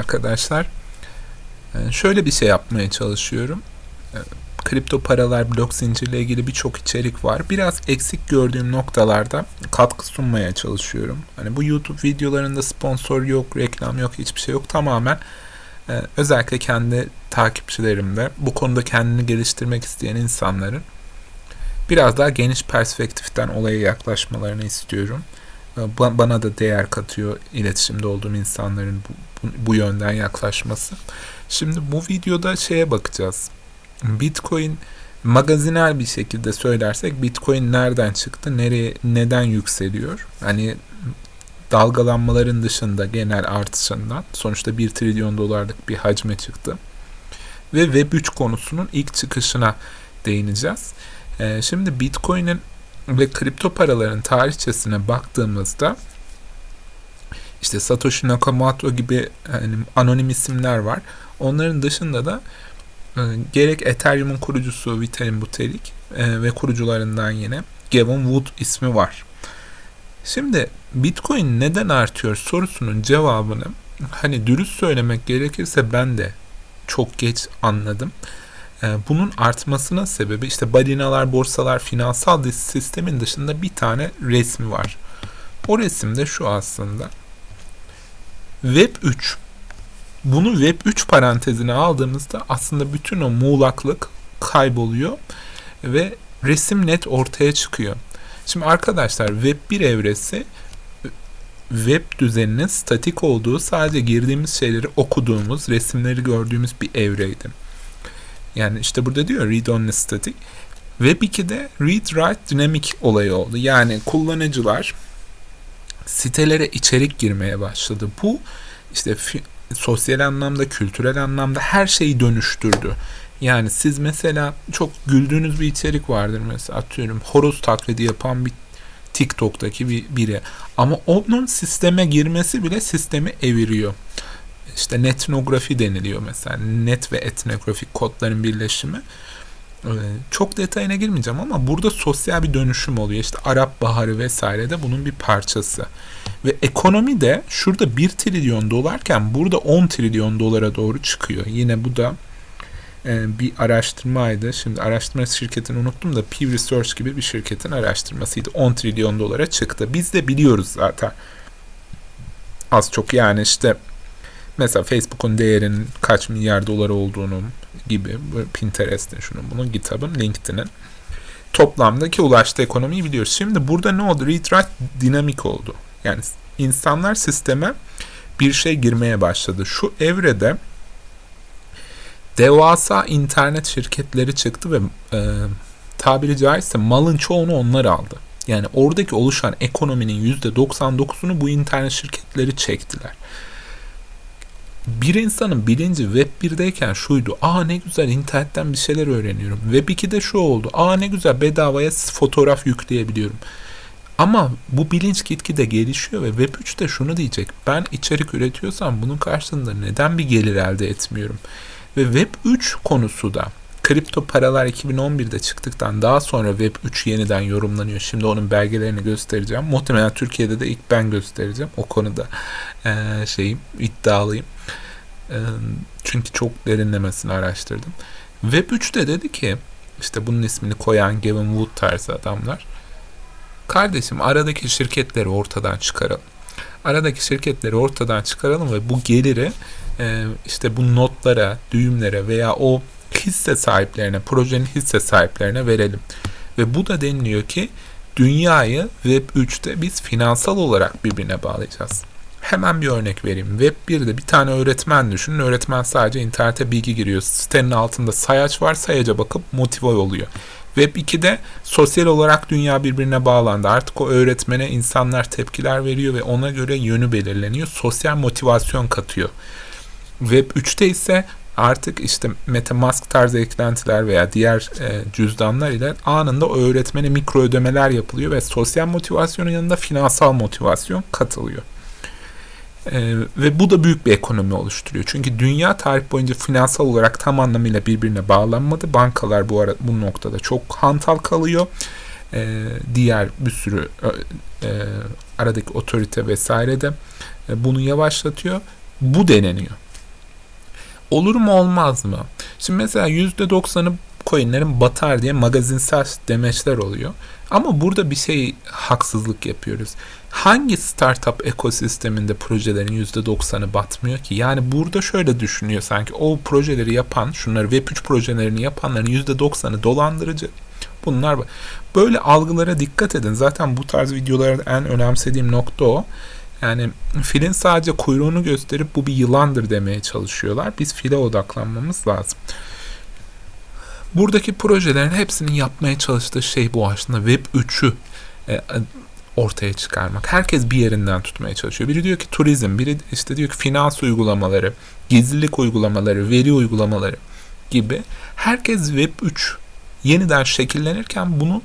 arkadaşlar. Ee, şöyle bir şey yapmaya çalışıyorum. Ee, kripto paralar, blok zincirle ilgili birçok içerik var. Biraz eksik gördüğüm noktalarda katkı sunmaya çalışıyorum. Hani bu YouTube videolarında sponsor yok, reklam yok, hiçbir şey yok. Tamamen e, özellikle kendi takipçilerimde bu konuda kendini geliştirmek isteyen insanların biraz daha geniş perspektiften olaya yaklaşmalarını istiyorum. Ee, bana da değer katıyor iletişimde olduğum insanların bu, bu, yönden yaklaşması. Şimdi bu videoda şeye bakacağız. Bitcoin magazinel bir şekilde söylersek Bitcoin nereden çıktı, nereye, neden yükseliyor? Hani dalgalanmaların dışında genel artışından sonuçta 1 trilyon dolarlık bir hacme çıktı. Ve Web3 konusunun ilk çıkışına değineceğiz. Ee, şimdi Bitcoin'in ve kripto paraların tarihçesine baktığımızda işte Satoshi Nakamoto gibi yani anonim isimler var. Onların dışında da e, gerek Ethereum'un kurucusu Vitalik Buterin e, ve kurucularından yine Gavin Wood ismi var. Şimdi Bitcoin neden artıyor sorusunun cevabını hani dürüst söylemek gerekirse ben de çok geç anladım. Ee, bunun artmasının sebebi işte balinalar, borsalar, finansal sistemin dışında bir tane resmi var. O resimde şu aslında. Web 3. Bunu Web 3 parantezine aldığımızda aslında bütün o muğlaklık kayboluyor ve resim net ortaya çıkıyor. Şimdi arkadaşlar Web 1 evresi web düzeninin statik olduğu sadece girdiğimiz şeyleri okuduğumuz, resimleri gördüğümüz bir evreydi. Yani işte burada diyor read only static. Web 2'de read write dynamic olayı oldu. Yani kullanıcılar sitelere içerik girmeye başladı. Bu işte sosyal anlamda, kültürel anlamda her şeyi dönüştürdü. Yani siz mesela çok güldüğünüz bir içerik vardır mesela atıyorum horoz taklidi yapan bir TikTok'taki bir biri. Ama onun sisteme girmesi bile sistemi eviriyor işte netnografi deniliyor mesela. Net ve etnografik kodların birleşimi. Ee, çok detayına girmeyeceğim ama burada sosyal bir dönüşüm oluyor. İşte Arap Baharı vesaire de bunun bir parçası. Ve ekonomi de şurada 1 trilyon dolarken burada 10 trilyon dolara doğru çıkıyor. Yine bu da e, bir araştırmaydı. Şimdi araştırma şirketini unuttum da Pew Research gibi bir şirketin araştırmasıydı. 10 trilyon dolara çıktı. Biz de biliyoruz zaten. Az çok yani işte Mesela Facebook'un değerinin kaç milyar dolar olduğunu gibi Pinterest'in şunun bunun GitHub'ın LinkedIn'in toplamdaki ulaştığı ekonomiyi biliyoruz. Şimdi burada ne oldu? Read dinamik oldu. Yani insanlar sisteme bir şey girmeye başladı. Şu evrede devasa internet şirketleri çıktı ve e, tabiri caizse malın çoğunu onlar aldı. Yani oradaki oluşan ekonominin %99'unu bu internet şirketleri çektiler bir insanın bilinci Web 1'deyken şuydu. Aa ne güzel internetten bir şeyler öğreniyorum. Web 2'de şu oldu. Aa ne güzel bedavaya fotoğraf yükleyebiliyorum. Ama bu bilinç gitgide gelişiyor ve Web 3'te şunu diyecek. Ben içerik üretiyorsam bunun karşılığında neden bir gelir elde etmiyorum? Ve Web 3 konusu da kripto paralar 2011'de çıktıktan daha sonra Web 3 yeniden yorumlanıyor. Şimdi onun belgelerini göstereceğim. Muhtemelen Türkiye'de de ilk ben göstereceğim. O konuda e, şeyim iddialıyım. E, çünkü çok derinlemesine araştırdım. Web 3'te dedi ki işte bunun ismini koyan Gavin Wood tarzı adamlar. Kardeşim aradaki şirketleri ortadan çıkaralım. Aradaki şirketleri ortadan çıkaralım ve bu geliri e, işte bu notlara, düğümlere veya o hisse sahiplerine, projenin hisse sahiplerine verelim. Ve bu da deniliyor ki dünyayı Web 3'te biz finansal olarak birbirine bağlayacağız. Hemen bir örnek vereyim. Web 1'de bir tane öğretmen düşünün. Öğretmen sadece internete bilgi giriyor. Sitenin altında sayaç var. Sayaca bakıp motive oluyor. Web 2'de sosyal olarak dünya birbirine bağlandı. Artık o öğretmene insanlar tepkiler veriyor ve ona göre yönü belirleniyor. Sosyal motivasyon katıyor. Web 3'te ise artık işte MetaMask tarzı eklentiler veya diğer e, cüzdanlar ile anında öğretmene mikro ödemeler yapılıyor ve sosyal motivasyonun yanında finansal motivasyon katılıyor. Ee, ve bu da büyük bir ekonomi oluşturuyor. Çünkü dünya tarih boyunca finansal olarak tam anlamıyla birbirine bağlanmadı. Bankalar bu ara bu noktada çok hantal kalıyor. Ee, diğer bir sürü e, aradaki otorite vesaire de e, bunu yavaşlatıyor. Bu deneniyor. Olur mu olmaz mı? Şimdi mesela %90'ı coinlerin batar diye magazinsel demeçler oluyor. Ama burada bir şey haksızlık yapıyoruz. Hangi startup ekosisteminde projelerin %90'ı batmıyor ki? Yani burada şöyle düşünüyor sanki o projeleri yapan, şunları Web3 projelerini yapanların %90'ı dolandırıcı. Bunlar böyle algılara dikkat edin. Zaten bu tarz videolarda en önemsediğim nokta o. Yani filin sadece kuyruğunu gösterip bu bir yılandır demeye çalışıyorlar. Biz file odaklanmamız lazım. Buradaki projelerin hepsinin yapmaya çalıştığı şey bu aslında Web 3'ü e, ortaya çıkarmak. Herkes bir yerinden tutmaya çalışıyor. Biri diyor ki turizm, biri işte diyor ki finans uygulamaları, gizlilik uygulamaları, veri uygulamaları gibi. Herkes Web 3 yeniden şekillenirken bunun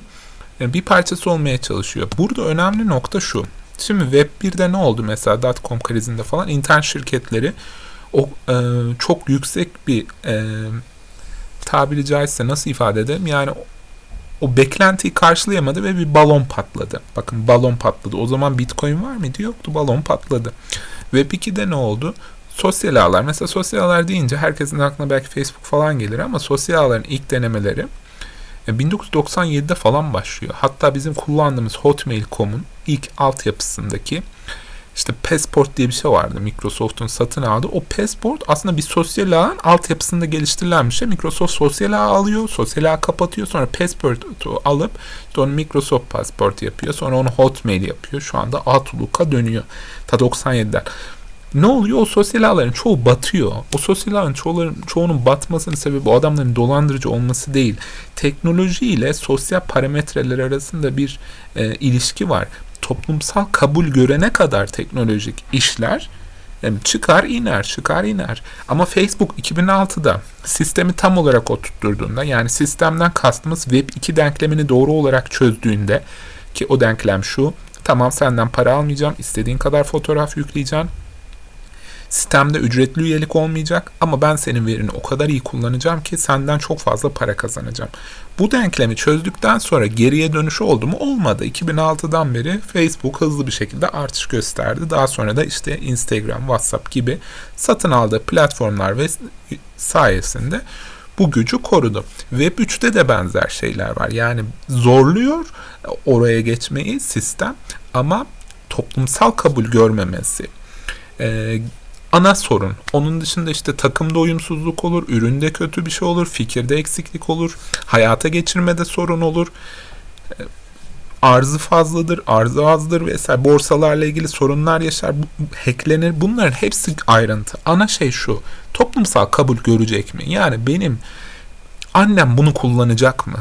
e, bir parçası olmaya çalışıyor. Burada önemli nokta şu. Şimdi Web 1'de ne oldu mesela dotcom krizinde falan internet şirketleri o e, çok yüksek bir e, tabiri caizse nasıl ifade edelim yani o beklentiyi karşılayamadı ve bir balon patladı. Bakın balon patladı. O zaman Bitcoin var mıydı? Yoktu. Balon patladı. Web 2'de ne oldu? Sosyal ağlar. Mesela sosyal ağlar deyince herkesin aklına belki Facebook falan gelir ama sosyal ağların ilk denemeleri 1997'de e, falan başlıyor. Hatta bizim kullandığımız Hotmail.com'un ilk altyapısındaki işte Passport diye bir şey vardı Microsoft'un satın aldığı. O Passport aslında bir sosyal ağın altyapısında geliştirilen bir şey. Microsoft sosyal ağ alıyor, sosyal ağ kapatıyor. Sonra Passport'u alıp sonra Microsoft Passport yapıyor. Sonra onu Hotmail yapıyor. Şu anda Outlook'a dönüyor. Ta 97'den. Ne oluyor? O sosyal ağların çoğu batıyor. O sosyal ağın çoğuların, çoğunun batmasının sebebi o adamların dolandırıcı olması değil. Teknoloji ile sosyal parametreler arasında bir e, ilişki var toplumsal kabul görene kadar teknolojik işler yani çıkar iner çıkar iner. Ama Facebook 2006'da sistemi tam olarak oturtturduğunda yani sistemden kastımız Web 2 denklemini doğru olarak çözdüğünde ki o denklem şu tamam senden para almayacağım istediğin kadar fotoğraf yükleyeceğim Sistemde ücretli üyelik olmayacak ama ben senin verini o kadar iyi kullanacağım ki senden çok fazla para kazanacağım. Bu denklemi çözdükten sonra geriye dönüş oldu mu? Olmadı. 2006'dan beri Facebook hızlı bir şekilde artış gösterdi. Daha sonra da işte Instagram, WhatsApp gibi satın aldığı platformlar ve sayesinde bu gücü korudu. Web 3'te de benzer şeyler var. Yani zorluyor oraya geçmeyi sistem ama toplumsal kabul görmemesi, e, ana sorun. Onun dışında işte takımda uyumsuzluk olur, üründe kötü bir şey olur, fikirde eksiklik olur, hayata geçirmede sorun olur. E, arzı fazladır, arzı azdır vesaire borsalarla ilgili sorunlar yaşar, hacklenir. Bunların hepsi ayrıntı. Ana şey şu. Toplumsal kabul görecek mi? Yani benim annem bunu kullanacak mı?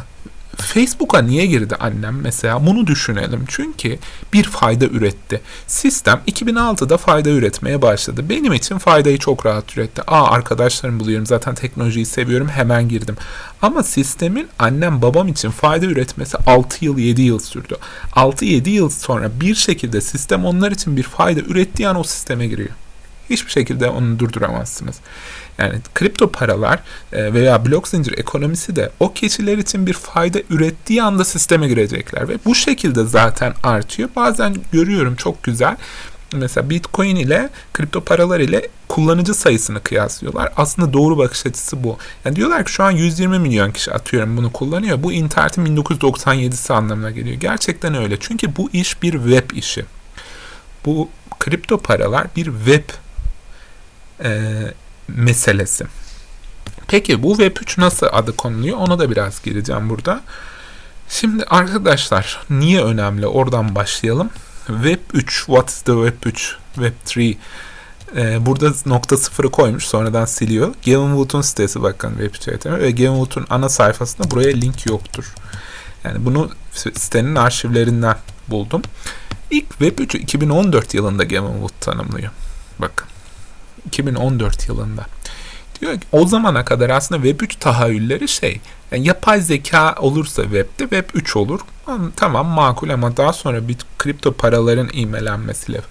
Facebook'a niye girdi annem mesela bunu düşünelim. Çünkü bir fayda üretti. Sistem 2006'da fayda üretmeye başladı. Benim için faydayı çok rahat üretti. Aa arkadaşlarım buluyorum zaten teknolojiyi seviyorum hemen girdim. Ama sistemin annem babam için fayda üretmesi 6 yıl 7 yıl sürdü. 6-7 yıl sonra bir şekilde sistem onlar için bir fayda ürettiği an o sisteme giriyor. Hiçbir şekilde onu durduramazsınız. Yani kripto paralar e, veya blok zincir ekonomisi de o kişiler için bir fayda ürettiği anda sisteme girecekler ve bu şekilde zaten artıyor. Bazen görüyorum çok güzel mesela Bitcoin ile kripto paralar ile kullanıcı sayısını kıyaslıyorlar. Aslında doğru bakış açısı bu. Yani diyorlar ki şu an 120 milyon kişi atıyorum bunu kullanıyor. Bu internetin 1997'si anlamına geliyor. Gerçekten öyle. Çünkü bu iş bir web işi. Bu kripto paralar bir web e, meselesi. Peki bu Web3 nasıl adı konuluyor? Ona da biraz gireceğim burada. Şimdi arkadaşlar niye önemli? Oradan başlayalım. Web3, what is the Web3, Web3? Ee, burada nokta sıfırı koymuş sonradan siliyor. Gavin Wood'un sitesi bakın Web3 ve Gavin Wood'un ana sayfasında buraya link yoktur. Yani bunu sitenin arşivlerinden buldum. İlk Web3'ü 2014 yılında Gavin Wood tanımlıyor. Bakın. 2014 yılında. Diyor ki o zamana kadar aslında Web3 tahayyülleri şey yani yapay zeka olursa webde Web 3 olur. Tamam makul ama daha sonra bir kripto paraların imelenmesiyle.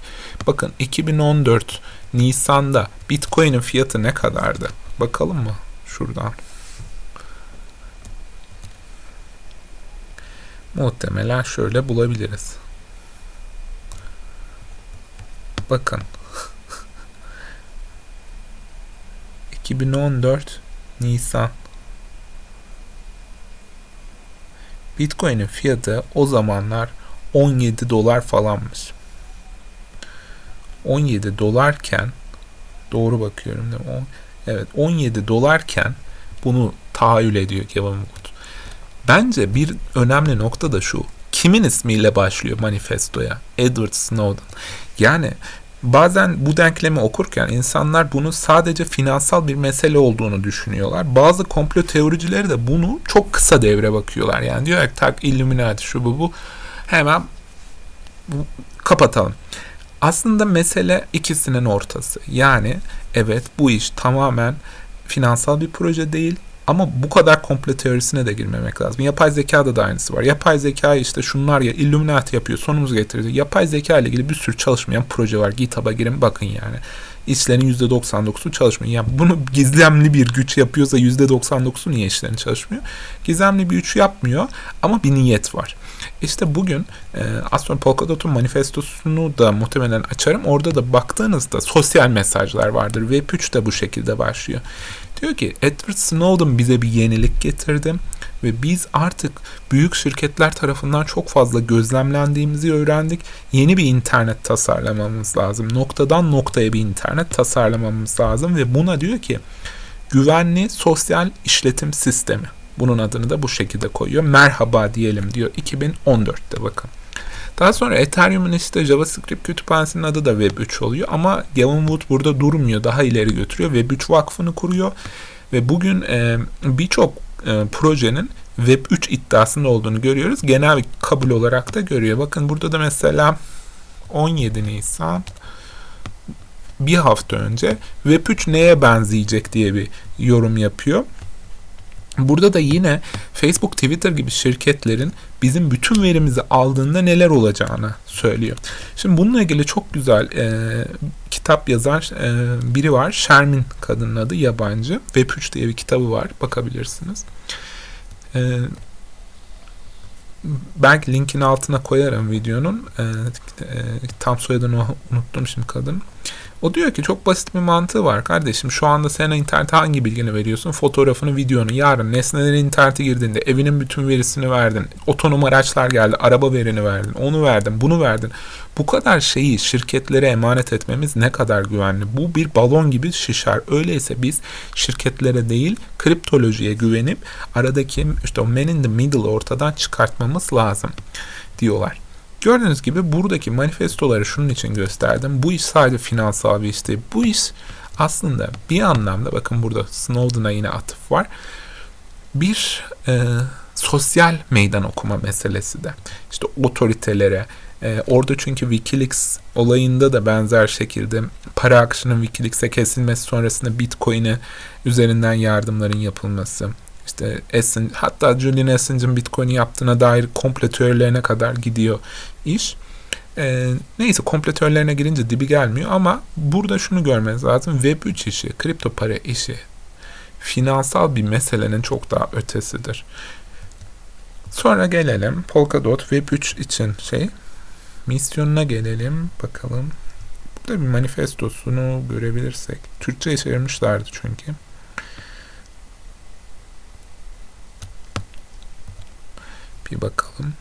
Bakın 2014 Nisan'da Bitcoin'in fiyatı ne kadardı? Bakalım mı şuradan. Muhtemelen şöyle bulabiliriz. Bakın 2014 Nisan Bitcoin'in fiyatı o zamanlar 17 dolar falanmış. 17 dolarken doğru bakıyorum değil mi? Evet 17 dolarken bunu tahayyül ediyor Kevin Wood. Bence bir önemli nokta da şu. Kimin ismiyle başlıyor manifestoya? Edward Snowden. Yani bazen bu denklemi okurken insanlar bunu sadece finansal bir mesele olduğunu düşünüyorlar. Bazı komplo teoricileri de bunu çok kısa devre bakıyorlar. Yani diyor ki tak Illuminati şu bu bu hemen kapatalım. Aslında mesele ikisinin ortası. Yani evet bu iş tamamen finansal bir proje değil ama bu kadar komple teorisine de girmemek lazım. Yapay zekada da aynısı var. Yapay zeka işte şunlar ya Illuminati yapıyor sonumuz getirdi. Yapay zeka ile ilgili bir sürü çalışmayan proje var. GitHub'a girin bakın yani. İşlerin %99'u çalışmıyor. Yani bunu gizemli bir güç yapıyorsa %99'u niye işlerin çalışmıyor? Gizemli bir güç yapmıyor ama bir niyet var. İşte bugün e, sonra Polkadot'un manifestosunu da muhtemelen açarım. Orada da baktığınızda sosyal mesajlar vardır. Web3 de bu şekilde başlıyor. Diyor ki Edward Snowden bize bir yenilik getirdi ve biz artık büyük şirketler tarafından çok fazla gözlemlendiğimizi öğrendik. Yeni bir internet tasarlamamız lazım. Noktadan noktaya bir internet tasarlamamız lazım ve buna diyor ki güvenli sosyal işletim sistemi. Bunun adını da bu şekilde koyuyor. Merhaba diyelim diyor 2014'te bakın. Daha sonra Ethereum'un işte JavaScript kütüphanesinin adı da Web3 oluyor ama Gavin Wood burada durmuyor. Daha ileri götürüyor. Web3 vakfını kuruyor ve bugün e, birçok e, projenin Web3 iddiasında olduğunu görüyoruz. Genel kabul olarak da görüyor. Bakın burada da mesela 17 Nisan bir hafta önce Web3 neye benzeyecek diye bir yorum yapıyor. Burada da yine Facebook, Twitter gibi şirketlerin bizim bütün verimizi aldığında neler olacağını söylüyor. Şimdi bununla ilgili çok güzel e, kitap yazan e, biri var. Shermin kadının adı yabancı. Web3 diye bir kitabı var. Bakabilirsiniz. E, belki linkin altına koyarım videonun. E, e, tam soyadını unuttum şimdi kadın. O diyor ki çok basit bir mantığı var kardeşim. Şu anda sen internete hangi bilgini veriyorsun? Fotoğrafını, videonu. Yarın nesnelerin internete girdiğinde evinin bütün verisini verdin. Otonom araçlar geldi. Araba verini verdin. Onu verdin. Bunu verdin. Bu kadar şeyi şirketlere emanet etmemiz ne kadar güvenli? Bu bir balon gibi şişer. Öyleyse biz şirketlere değil kriptolojiye güvenip aradaki işte o man in the middle ortadan çıkartmamız lazım diyorlar. Gördüğünüz gibi buradaki manifestoları şunun için gösterdim. Bu iş sadece finansal bir iş değil. Bu iş aslında bir anlamda bakın burada Snowden'a yine atıf var. Bir e, sosyal meydan okuma meselesi de. İşte otoritelere, e, orada çünkü Wikileaks olayında da benzer şekilde para akışının Wikileaks'e kesilmesi sonrasında Bitcoin'e üzerinden yardımların yapılması, işte Assange, hatta Julian Assange'ın Bitcoin'i yaptığına dair kompletörlerine kadar gidiyor iş. E, neyse kompletörlerine girince dibi gelmiyor ama burada şunu görmeniz lazım. Web3 işi, kripto para işi finansal bir meselenin çok daha ötesidir. Sonra gelelim Polkadot Web3 için şey misyonuna gelelim bakalım. Burada bir manifestosunu görebilirsek. Türkçe çevirmişlerdi çünkü. Bir bakalım.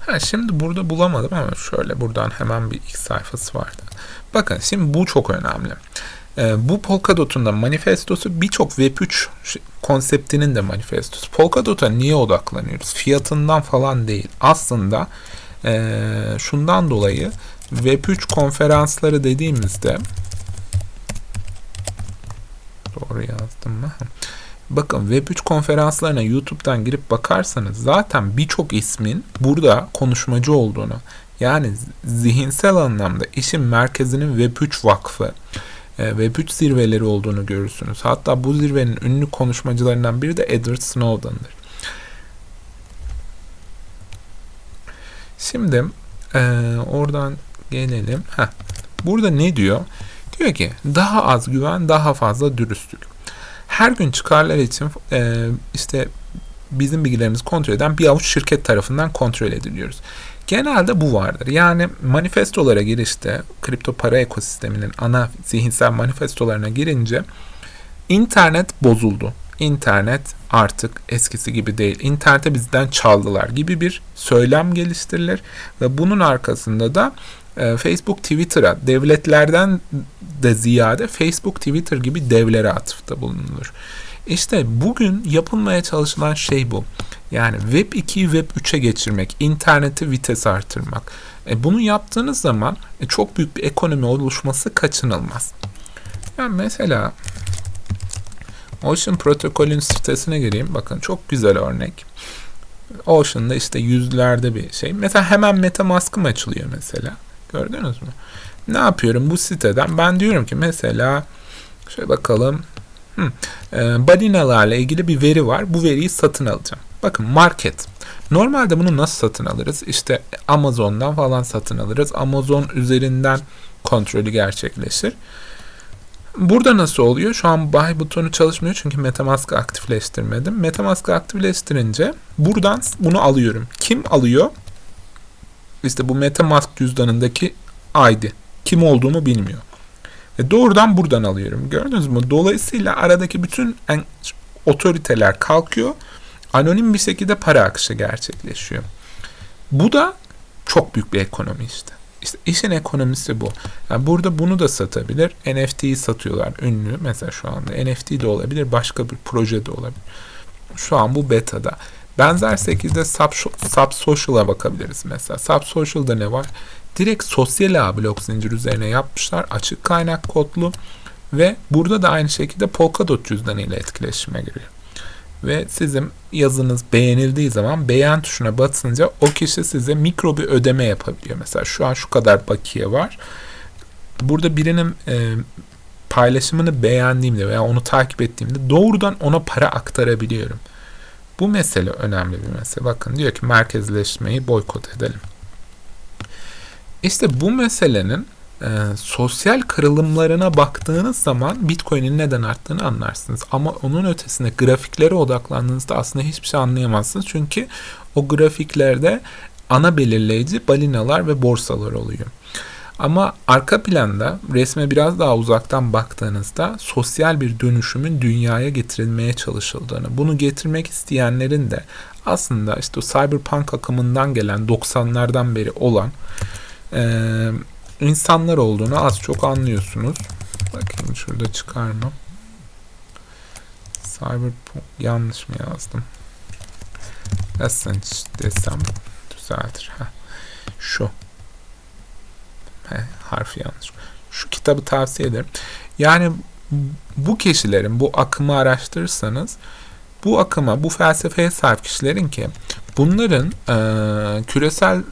Ha, şimdi burada bulamadım ama şöyle buradan hemen bir ilk sayfası vardı. Bakın şimdi bu çok önemli. Ee, bu Polkadot'un da manifestosu birçok Web3 konseptinin de manifestosu. Polkadot'a niye odaklanıyoruz? Fiyatından falan değil. Aslında e, şundan dolayı Web3 konferansları dediğimizde Doğru yazdım mı? Bakın Web3 konferanslarına YouTube'dan girip bakarsanız zaten birçok ismin burada konuşmacı olduğunu yani zihinsel anlamda işin merkezinin Web3 vakfı e, Web3 zirveleri olduğunu görürsünüz. Hatta bu zirvenin ünlü konuşmacılarından biri de Edward Snowden'dır. Şimdi e, oradan gelelim. Heh, burada ne diyor? Diyor ki daha az güven, daha fazla dürüstlük. Her gün çıkarlar için e, işte bizim bilgilerimizi kontrol eden bir avuç şirket tarafından kontrol ediliyoruz. Genelde bu vardır. Yani manifestolara girişte kripto para ekosisteminin ana zihinsel manifestolarına girince internet bozuldu. İnternet artık eskisi gibi değil. İnternete bizden çaldılar gibi bir söylem geliştirilir ve bunun arkasında da e, Facebook Twitter'a devletlerden de ziyade Facebook Twitter gibi devlere atıfta bulunulur. İşte bugün yapılmaya çalışılan şey bu. Yani Web 2'yi Web 3'e geçirmek, interneti vites artırmak. E bunu yaptığınız zaman e, çok büyük bir ekonomi oluşması kaçınılmaz. Yani mesela Ocean Protocol'ün sitesine gireyim. Bakın çok güzel örnek. Ocean'da işte yüzlerde bir şey. Mesela hemen MetaMask'ım açılıyor mesela. Gördünüz mü? Ne yapıyorum bu siteden? Ben diyorum ki mesela şöyle bakalım. Hmm, e, balinalarla ilgili bir veri var. Bu veriyi satın alacağım. Bakın market. Normalde bunu nasıl satın alırız? İşte Amazon'dan falan satın alırız. Amazon üzerinden kontrolü gerçekleşir. Burada nasıl oluyor? Şu an buy butonu çalışmıyor çünkü Metamask'ı aktifleştirmedim. Metamask'ı aktifleştirince buradan bunu alıyorum. Kim alıyor? İşte bu Metamask cüzdanındaki ID. Kim olduğunu bilmiyor. Ve doğrudan buradan alıyorum. Gördünüz mü? Dolayısıyla aradaki bütün en, otoriteler kalkıyor. Anonim bir şekilde para akışı gerçekleşiyor. Bu da çok büyük bir ekonomi işte. İşte işin ekonomisi bu. Yani burada bunu da satabilir. NFT'yi satıyorlar ünlü. Mesela şu anda NFT de olabilir. Başka bir proje de olabilir. Şu an bu beta'da. Benzer şekilde Sub, Sub Social'a bakabiliriz mesela. Sub Social'da ne var? Direkt sosyal ağ blok zincir üzerine yapmışlar. Açık kaynak kodlu ve burada da aynı şekilde Polkadot cüzdanı ile etkileşime giriyor. Ve sizin yazınız beğenildiği zaman beğen tuşuna basınca o kişi size mikro bir ödeme yapabiliyor. Mesela şu an şu kadar bakiye var. Burada birinin e, paylaşımını beğendiğimde veya onu takip ettiğimde doğrudan ona para aktarabiliyorum. Bu mesele önemli bir mesele. Bakın diyor ki merkezleşmeyi boykot edelim. İşte bu meselenin e, sosyal kırılımlarına baktığınız zaman Bitcoin'in neden arttığını anlarsınız. Ama onun ötesinde grafiklere odaklandığınızda aslında hiçbir şey anlayamazsınız. Çünkü o grafiklerde ana belirleyici balinalar ve borsalar oluyor. Ama arka planda resme biraz daha uzaktan baktığınızda sosyal bir dönüşümün dünyaya getirilmeye çalışıldığını, bunu getirmek isteyenlerin de aslında işte o cyberpunk akımından gelen 90'lardan beri olan e, insanlar olduğunu az çok anlıyorsunuz. Bakayım şurada çıkar mı? Cyberpunk yanlış mı yazdım? Essence desem düzeltir. Heh. Şu. He, harfi yanlış. Şu kitabı tavsiye ederim. Yani bu kişilerin bu akımı araştırırsanız bu akıma, bu felsefeye sahip kişilerin ki bunların e, küresel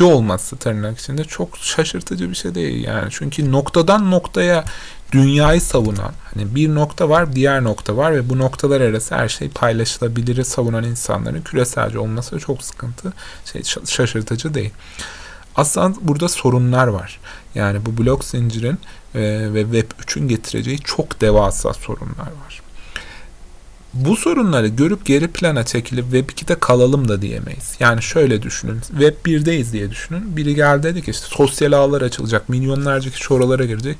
olması tırnak içinde çok şaşırtıcı bir şey değil yani. Çünkü noktadan noktaya dünyayı savunan hani bir nokta var diğer nokta var ve bu noktalar arası her şey paylaşılabilir savunan insanların küreselci olması çok sıkıntı şey şaşırtıcı değil. Aslında burada sorunlar var. Yani bu blok zincirin e, ve Web 3'ün getireceği çok devasa sorunlar var. Bu sorunları görüp geri plana çekilip Web 2'de kalalım da diyemeyiz. Yani şöyle düşünün. Web 1'deyiz diye düşünün. Biri geldi dedi ki işte sosyal ağlar açılacak. Milyonlarca kişi oralara girecek.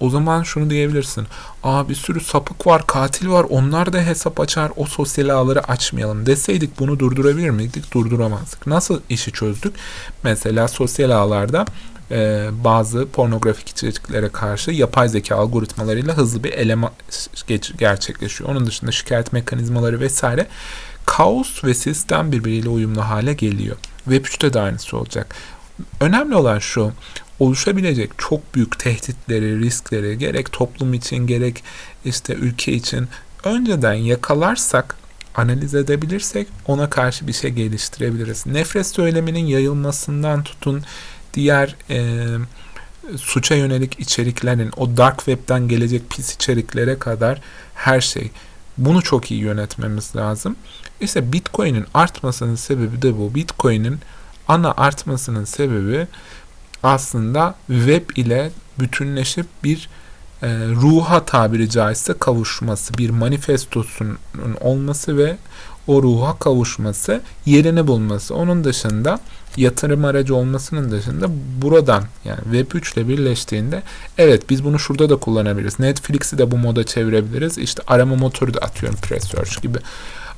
O zaman şunu diyebilirsin. Aa bir sürü sapık var, katil var. Onlar da hesap açar. O sosyal ağları açmayalım deseydik bunu durdurabilir miydik? Durduramazdık. Nasıl işi çözdük? Mesela sosyal ağlarda e, bazı pornografik içeriklere karşı yapay zeka algoritmalarıyla hızlı bir eleme gerçekleşiyor. Onun dışında şikayet mekanizmaları vesaire kaos ve sistem birbiriyle uyumlu hale geliyor. Web 3'te de aynısı olacak. Önemli olan şu, oluşabilecek çok büyük tehditleri, riskleri gerek toplum için gerek işte ülke için önceden yakalarsak, analiz edebilirsek ona karşı bir şey geliştirebiliriz. Nefret söyleminin yayılmasından tutun diğer e, suça yönelik içeriklerin o dark web'den gelecek pis içeriklere kadar her şey. Bunu çok iyi yönetmemiz lazım. İşte Bitcoin'in artmasının sebebi de bu. Bitcoin'in ana artmasının sebebi aslında web ile bütünleşip bir e, ruha tabiri caizse kavuşması, bir manifestosunun olması ve o ruha kavuşması, yerini bulması. Onun dışında yatırım aracı olmasının dışında buradan yani Web3 ile birleştiğinde evet biz bunu şurada da kullanabiliriz. Netflix'i de bu moda çevirebiliriz. İşte arama motoru da atıyorum Presearch gibi.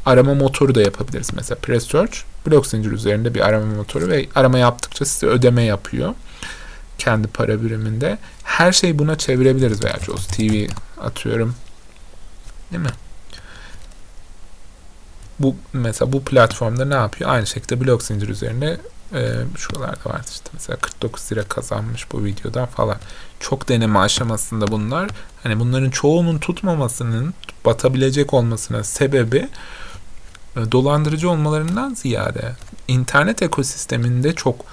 Arama motoru da yapabiliriz. Mesela Presearch blok zincir üzerinde bir arama motoru ve arama yaptıkça size ödeme yapıyor. Kendi para biriminde. Her şeyi buna çevirebiliriz veya Jaws TV atıyorum. Değil mi? Bu mesela bu platformda ne yapıyor? Aynı şekilde blok zincir üzerinde e, şuralarda var işte mesela 49 lira kazanmış bu videodan falan. Çok deneme aşamasında bunlar. Hani bunların çoğunun tutmamasının batabilecek olmasına sebebi dolandırıcı olmalarından ziyade internet ekosisteminde çok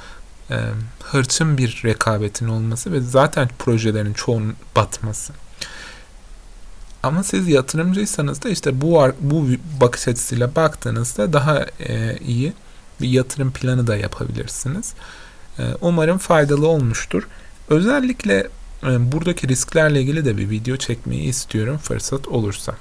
e, hırçın bir rekabetin olması ve zaten projelerin çoğunun batması. Ama siz yatırımcıysanız da işte bu bu bakış açısıyla baktığınızda daha e, iyi bir yatırım planı da yapabilirsiniz. E, umarım faydalı olmuştur. Özellikle e, buradaki risklerle ilgili de bir video çekmeyi istiyorum fırsat olursa.